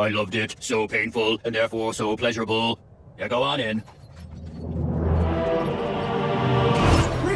I loved it. So painful, and therefore so pleasurable. Yeah, go on in.